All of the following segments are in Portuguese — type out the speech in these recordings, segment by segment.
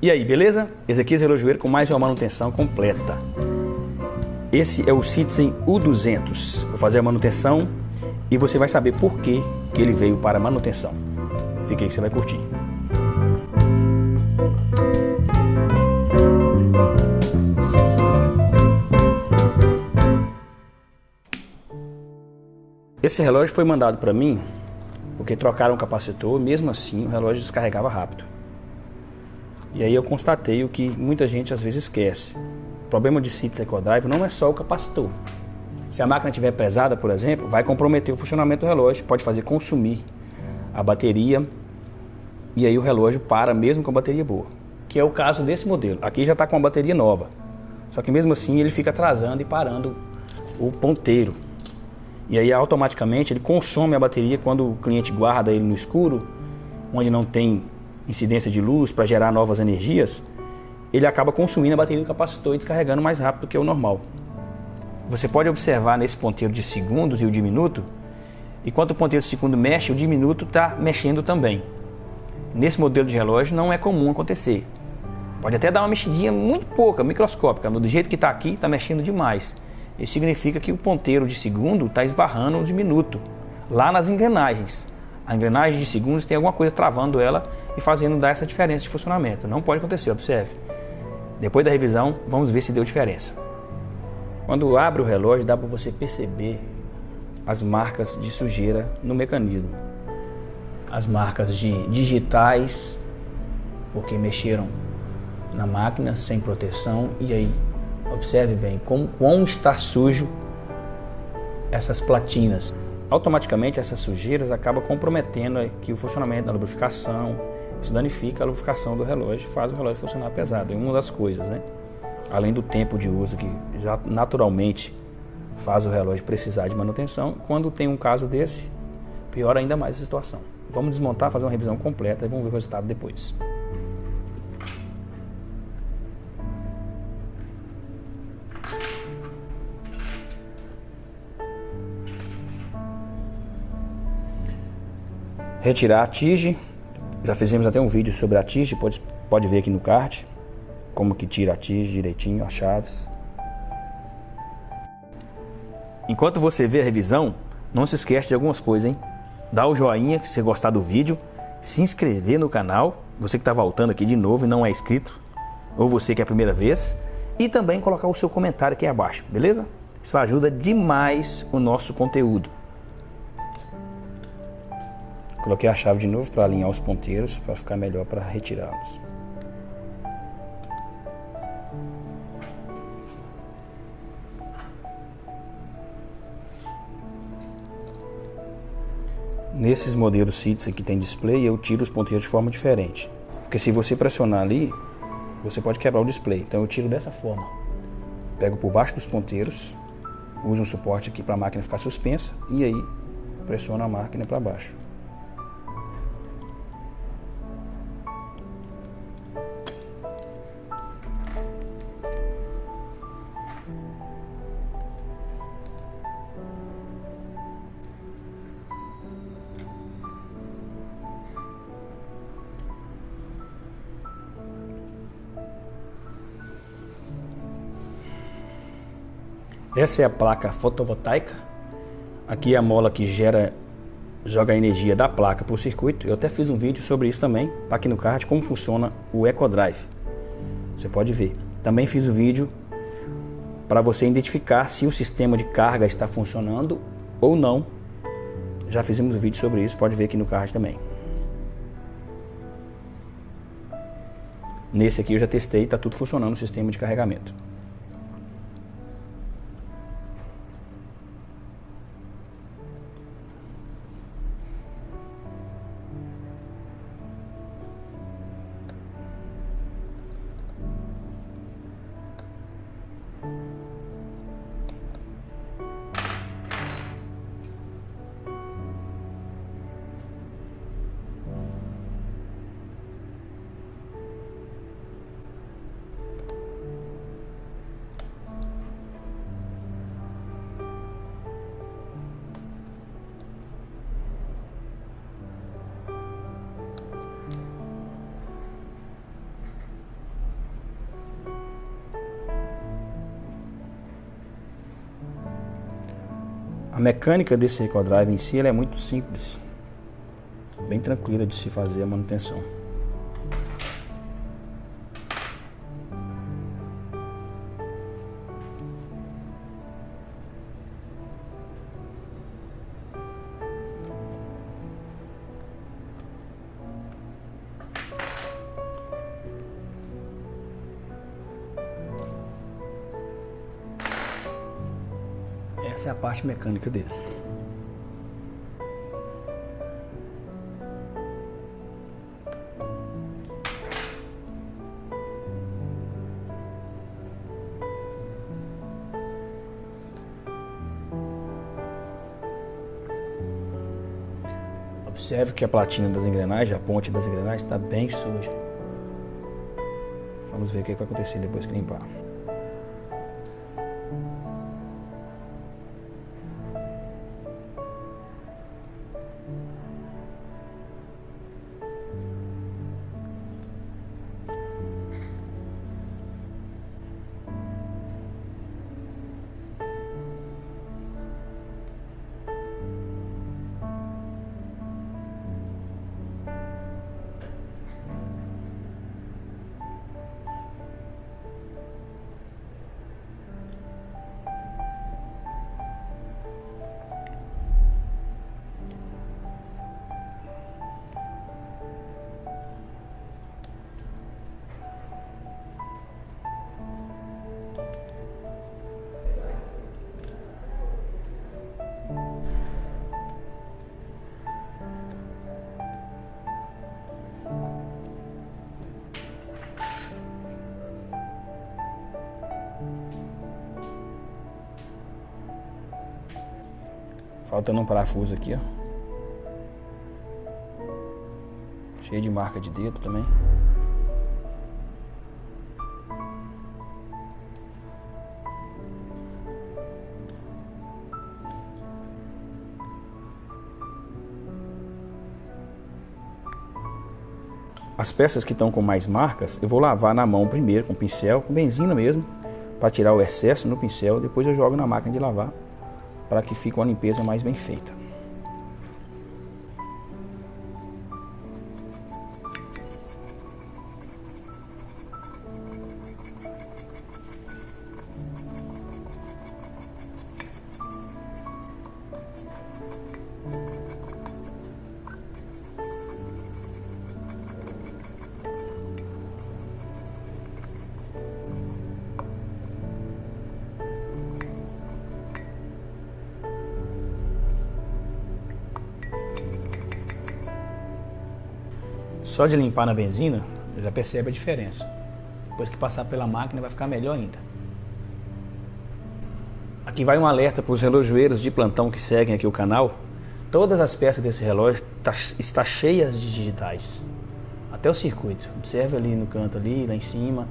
E aí, beleza? Ezequias Relojoeiro com mais uma manutenção completa. Esse é o Citizen U200. Vou fazer a manutenção e você vai saber por que, que ele veio para manutenção. Fique aí que você vai curtir. Esse relógio foi mandado para mim porque trocaram o capacitor, mesmo assim o relógio descarregava rápido. E aí eu constatei o que muita gente às vezes esquece. O problema de CITES EcoDrive não é só o capacitor. Se a máquina estiver pesada, por exemplo, vai comprometer o funcionamento do relógio, pode fazer consumir a bateria e aí o relógio para mesmo com a bateria boa. Que é o caso desse modelo. Aqui já está com a bateria nova. Só que mesmo assim ele fica atrasando e parando o ponteiro. E aí automaticamente ele consome a bateria quando o cliente guarda ele no escuro, onde não tem incidência de luz para gerar novas energias, ele acaba consumindo a bateria do capacitor e descarregando mais rápido do que o normal. Você pode observar nesse ponteiro de segundos e o de minuto, enquanto o ponteiro de segundo mexe, o de minuto está mexendo também. Nesse modelo de relógio não é comum acontecer. Pode até dar uma mexidinha muito pouca, microscópica, mas do jeito que está aqui, está mexendo demais. Isso significa que o ponteiro de segundo está esbarrando de minuto, lá nas engrenagens. A engrenagem de segundos tem alguma coisa travando ela e fazendo dar essa diferença de funcionamento. Não pode acontecer, observe. Depois da revisão, vamos ver se deu diferença. Quando abre o relógio, dá para você perceber as marcas de sujeira no mecanismo. As marcas de digitais, porque mexeram na máquina sem proteção e aí Observe bem como quão está sujo essas platinas. Automaticamente essas sujeiras acabam comprometendo aqui o funcionamento da lubrificação. Isso danifica a lubrificação do relógio, faz o relógio funcionar pesado. É uma das coisas, né? Além do tempo de uso que já naturalmente faz o relógio precisar de manutenção, quando tem um caso desse, piora ainda mais a situação. Vamos desmontar, fazer uma revisão completa e vamos ver o resultado depois. retirar a tige. Já fizemos até um vídeo sobre a tige, pode, pode ver aqui no card. Como que tira a tige direitinho, as chaves. Enquanto você vê a revisão, não se esquece de algumas coisas, hein? Dá o joinha se você gostar do vídeo, se inscrever no canal, você que está voltando aqui de novo e não é inscrito, ou você que é a primeira vez, e também colocar o seu comentário aqui abaixo, beleza? Isso ajuda demais o nosso conteúdo. Coloquei a chave de novo para alinhar os ponteiros, para ficar melhor para retirá-los. Nesses modelos CITES que tem display, eu tiro os ponteiros de forma diferente. Porque se você pressionar ali, você pode quebrar o display. Então eu tiro dessa forma. Pego por baixo dos ponteiros, uso um suporte aqui para a máquina ficar suspensa e aí pressiono a máquina para baixo. Essa é a placa fotovoltaica. Aqui é a mola que gera, joga a energia da placa para o circuito. Eu até fiz um vídeo sobre isso também, tá aqui no card, como funciona o EcoDrive. Você pode ver. Também fiz o um vídeo para você identificar se o sistema de carga está funcionando ou não. Já fizemos um vídeo sobre isso, pode ver aqui no card também. Nesse aqui eu já testei, está tudo funcionando o sistema de carregamento. A mecânica desse Recodrive em si é muito simples, bem tranquila de se fazer a manutenção. Essa é a parte mecânica dele. Observe que a platina das engrenagens, a ponte das engrenagens está bem suja. Vamos ver o que vai acontecer depois que limpar. Faltando um parafuso aqui, ó. Cheio de marca de dedo também. As peças que estão com mais marcas, eu vou lavar na mão primeiro com pincel, com benzina mesmo, para tirar o excesso no pincel, depois eu jogo na máquina de lavar para que fique uma limpeza mais bem feita. Só de limpar na benzina, já percebe a diferença. Depois que passar pela máquina vai ficar melhor ainda. Aqui vai um alerta para os relojoeiros de plantão que seguem aqui o canal. Todas as peças desse relógio tá, está cheias de digitais. Até o circuito. Observe ali no canto ali, lá em cima.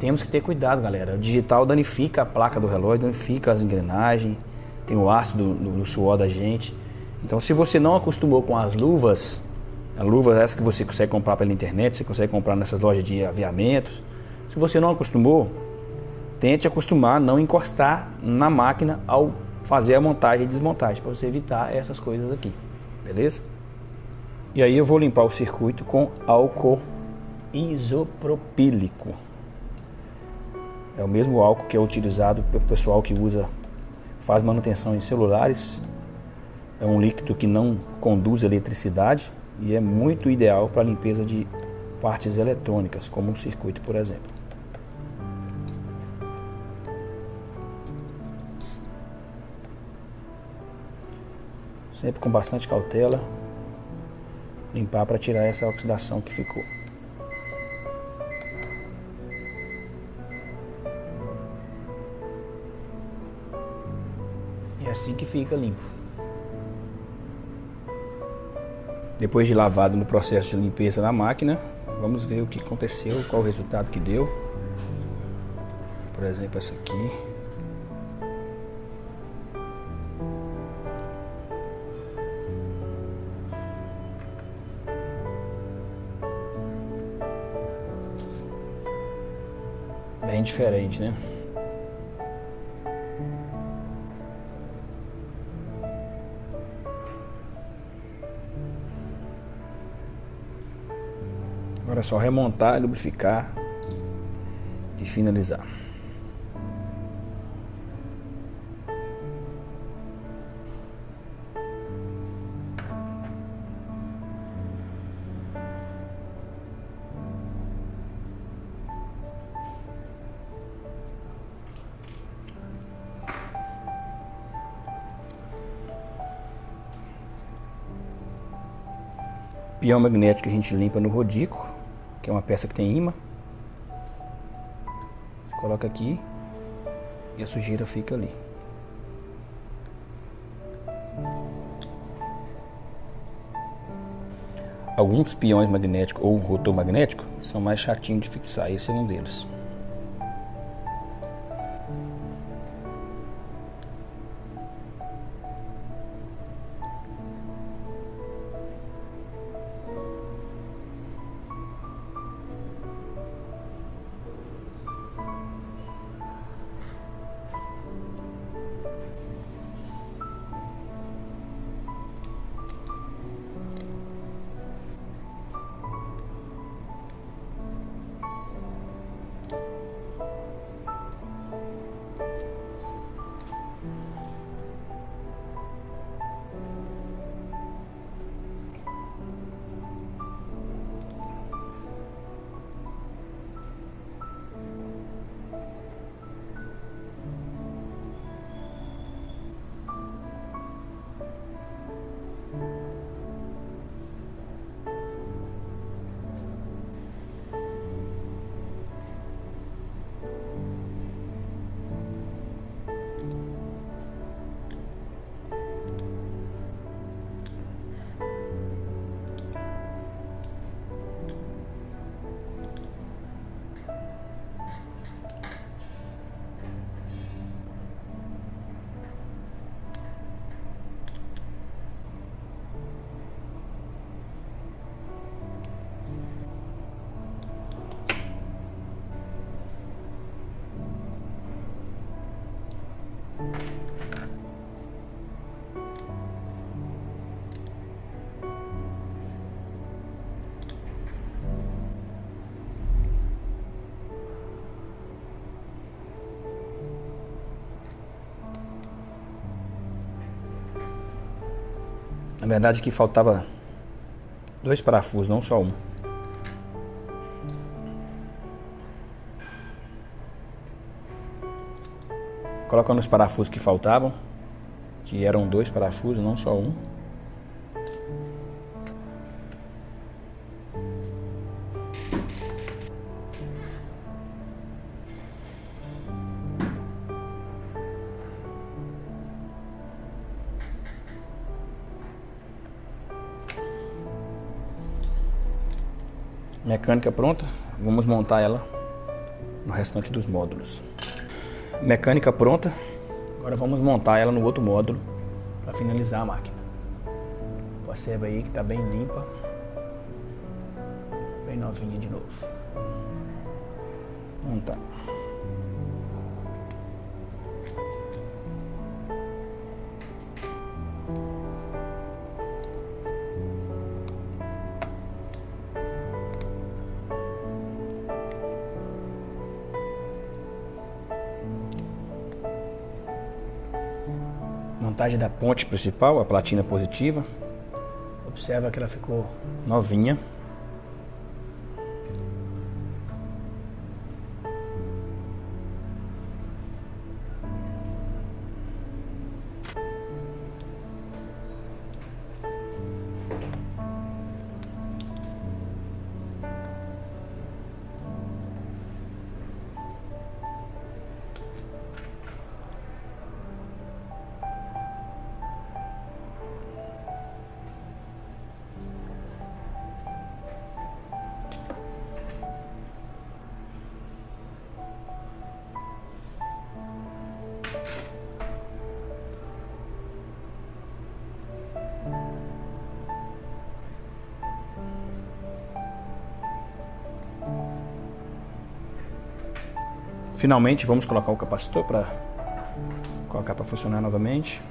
Temos que ter cuidado, galera. O digital danifica a placa do relógio, danifica as engrenagens, tem o ácido do, do suor da gente. Então, se você não acostumou com as luvas luva essa que você consegue comprar pela internet, você consegue comprar nessas lojas de aviamentos. Se você não acostumou, tente acostumar não encostar na máquina ao fazer a montagem e desmontagem, para você evitar essas coisas aqui, beleza? E aí eu vou limpar o circuito com álcool isopropílico. É o mesmo álcool que é utilizado pelo pessoal que usa, faz manutenção em celulares. É um líquido que não conduz eletricidade, e é muito ideal para limpeza de partes eletrônicas, como um circuito, por exemplo. Sempre com bastante cautela, limpar para tirar essa oxidação que ficou. E é assim que fica limpo. Depois de lavado no processo de limpeza da máquina, vamos ver o que aconteceu, qual o resultado que deu. Por exemplo, essa aqui. Bem diferente, né? Só remontar, lubrificar e finalizar. Pião magnético que a gente limpa no rodico, que é uma peça que tem imã. Coloca aqui e a sujeira fica ali. Alguns peões magnéticos ou rotor magnético são mais chatinhos de fixar, esse é um deles. Na verdade aqui faltava dois parafusos, não só um. Colocando os parafusos que faltavam, que eram dois parafusos, não só um. Mecânica pronta, vamos montar ela no restante dos módulos. Mecânica pronta, agora vamos montar ela no outro módulo para finalizar a máquina. Observa aí que está bem limpa, bem novinha de novo. Montar. Montagem da ponte principal, a platina positiva. Observa que ela ficou novinha. Finalmente vamos colocar o capacitor para colocar para funcionar novamente.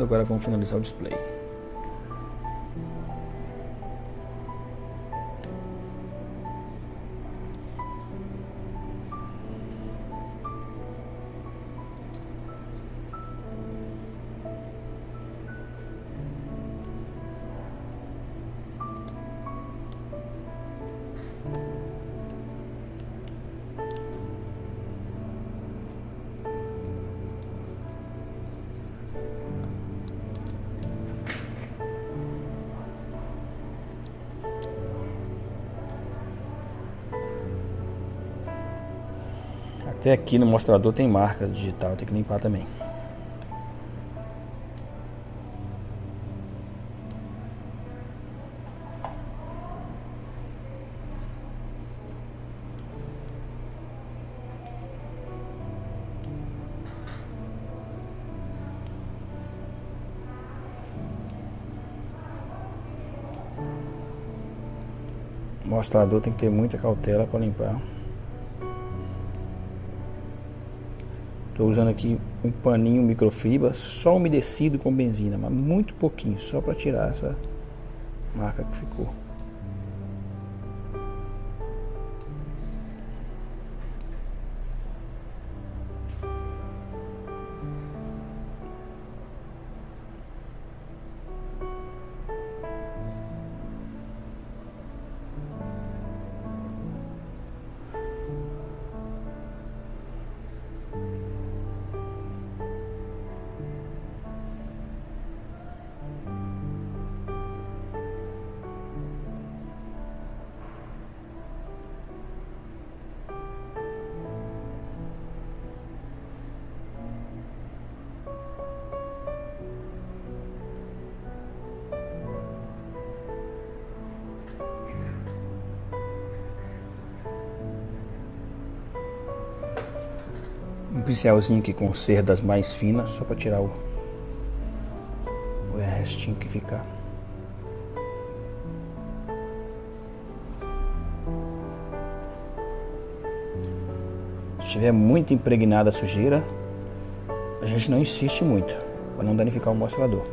Agora vamos finalizar o display. Até aqui no mostrador tem marca digital, tem que limpar também. O mostrador tem que ter muita cautela para limpar. Estou usando aqui um paninho microfibra, só umedecido com benzina, mas muito pouquinho, só para tirar essa marca que ficou. Um pincelzinho aqui com cerdas mais finas, só para tirar o, o restinho que ficar. Se estiver muito impregnada a sujeira, a gente não insiste muito, para não danificar o mostrador.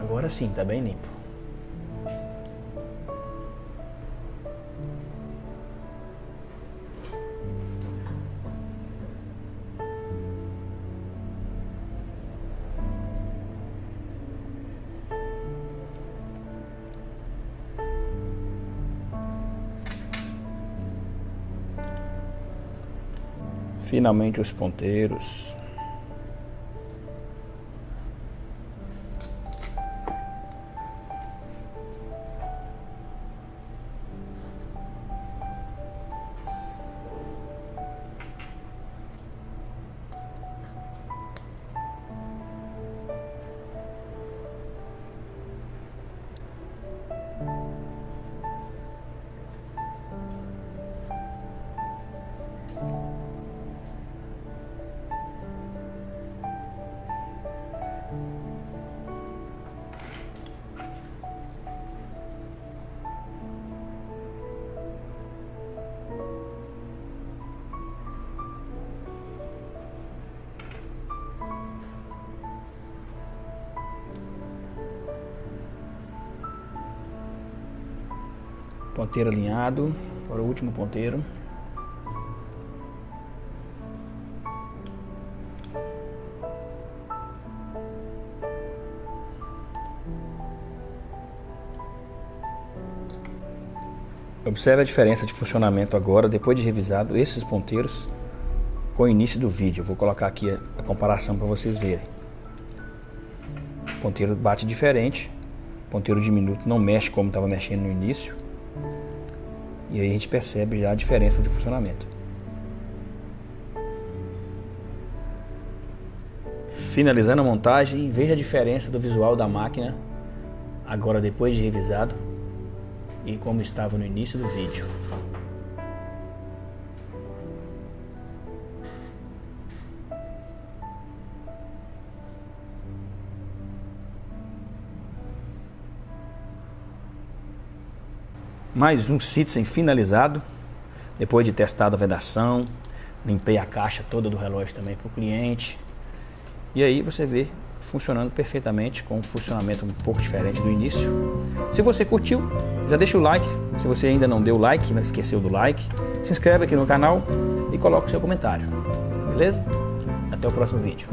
Agora sim, tá bem limpo. Finalmente os ponteiros. Ponteiro alinhado. Para o último ponteiro. Observe a diferença de funcionamento agora, depois de revisado esses ponteiros com o início do vídeo. vou colocar aqui a, comparação para vocês verem. O ponteiro bate diferente, o ponteiro diminuto não mexe como estava mexendo no início. E aí a gente percebe já a diferença de funcionamento. Finalizando a montagem, veja a diferença do visual da máquina agora depois de revisado e como estava no início do vídeo. Mais um Citizen finalizado, depois de testado a vedação, Limpei a caixa toda do relógio também para o cliente. E aí você vê funcionando perfeitamente com um funcionamento um pouco diferente do início. Se você curtiu, já deixa o like. Se você ainda não deu o like, não esqueceu do like, se inscreve aqui no canal e coloca o seu comentário. Beleza? Até o próximo vídeo.